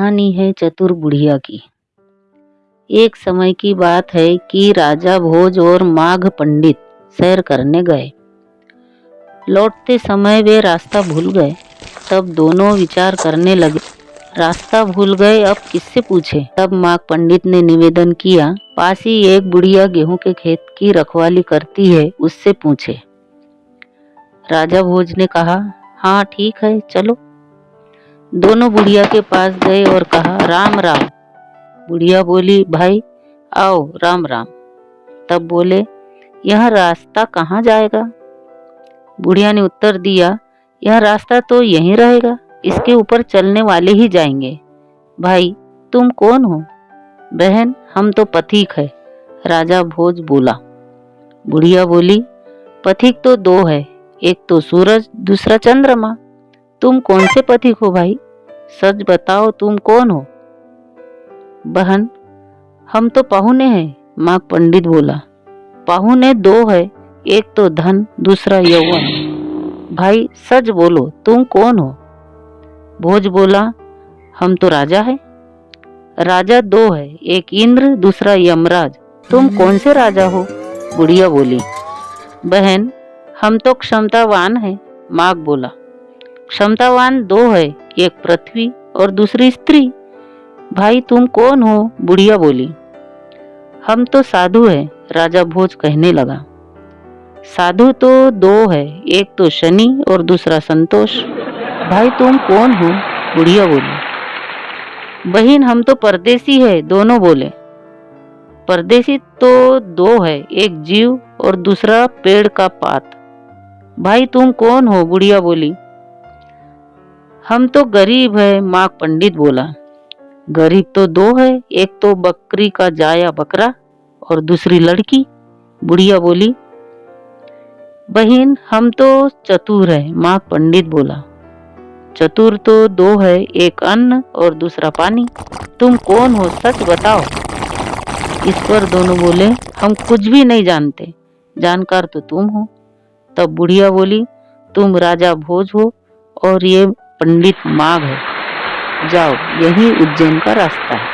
कहानी है चतुर बुढ़िया की। एक समय की बात है कि राजा भोज और माघ पंडित सैर करने गए। लौटते समय वे रास्ता भूल गए, तब दोनों विचार करने लगे। रास्ता भूल गए, अब किससे पूछे? तब माघ पंडित ने निवेदन किया, पास ही एक बुढ़िया गेहूँ के खेत की रखवाली करती है, उससे पूछे। राजा भोज ने कहा हाँ ठीक है, चलो। दोनों बुढ़िया के पास गए और कहा, राम राम। बुढ़िया बोली, भाई, आओ, राम राम। तब बोले, यह रास्ता कहाँ जाएगा? बुढ़िया ने उत्तर दिया, यह रास्ता तो यहीं रहेगा, इसके ऊपर चलने वाले ही जाएँगे। भाई, तुम कौन हो? बहन, हम तो पथिक है, राजा भोज बोला। बुढ़िया बोली, पथिक तो दो है, एक तो सूरज, दूसरा चंद्रमा। तुम कौन से पथिक हो भाई? सच बताओ तुम कौन हो? बहन, हम तो पाहुने हैं, माँ पंडित बोला। पाहुने दो है, एक तो धन, दूसरा यौवन। भाई, सच बोलो, तुम कौन हो? भोज बोला, हम तो राजा है। राजा दो है, एक इंद्र, दूसरा यमराज। तुम कौन से राजा हो? बुढ़िया बोली। बहन, हम तो क्षमतावान है, माघ बोला। क्षमतावान दो है, एक पृथ्वी और दूसरी स्त्री। भाई, तुम कौन हो? बुढ़िया बोली। हम तो साधु है, राजा भोज कहने लगा। साधु तो दो है, एक तो शनि और दूसरा संतोष। भाई, तुम कौन हो? बुढ़िया बोली। बहन, हम तो परदेसी है, दोनों बोले। परदेसी तो दो है, एक जीव और दूसरा पेड़ का पात। भाई, तुम कौन हो? बुढ़िया बोली। हम तो गरीब है, माँ पंडित बोला। गरीब तो दो है, एक तो बकरी का जाया बकरा और दूसरी लड़की। बुढ़िया बोली, बहन, हम तो चतुर है, माँ पंडित बोला। चतुर तो दो है, एक अन्न और दूसरा पानी। तुम कौन हो, सच बताओ? इस पर दोनों बोले, हम कुछ भी नहीं जानते। जानकार तो तुम हो। तब बुढ़िया बोली, तुम राजा भोज हो और ये पंडित माघ है। जाओ यही उज्जैन का रास्ता है।